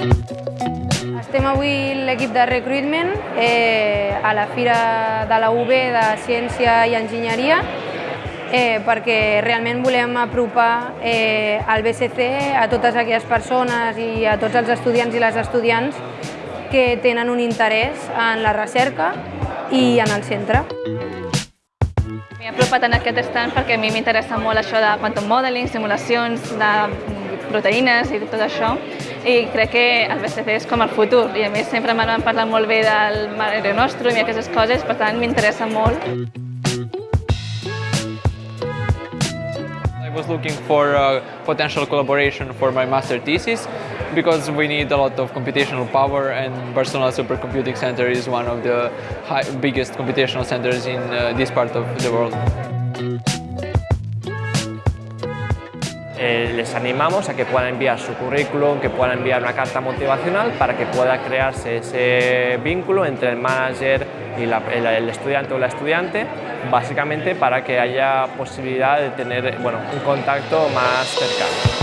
Estem avui l'equip de recruitment eh, a la Fira de la UB de Ciència i Enginyeria eh, perquè realment volem apropar eh, el BCC a totes aquelles persones i a tots els estudiants i les estudiants que tenen un interès en la recerca i en el centre. M'he apropat en aquest stand perquè a mi m'interessa molt això de quantum modeling, simulacions de proteïnes i tot això i crec que el BCC és com el futur i a més sempre m'han parlat molt bé del Mare Nostrum i aquestes coses, per tant m'interessa molt. I was looking for uh, potential collaboration for my master thesis because we need a lot of computational power and Barcelona Supercomputing Center is one of the high, biggest computational centers in uh, this part of the world. Eh, les animamos a que puedan enviar su currículum, que puedan enviar una carta motivacional para que pueda crearse ese vínculo entre el manager y el, el, estudiante o la estudiante, básicamente para que haya posibilidad de tener bueno, un contacto más cercano.